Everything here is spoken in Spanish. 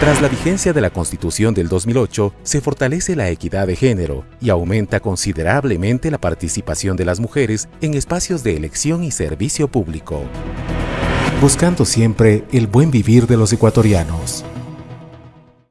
Tras la vigencia de la Constitución del 2008, se fortalece la equidad de género y aumenta considerablemente la participación de las mujeres en espacios de elección y servicio público. Buscando siempre el buen vivir de los ecuatorianos.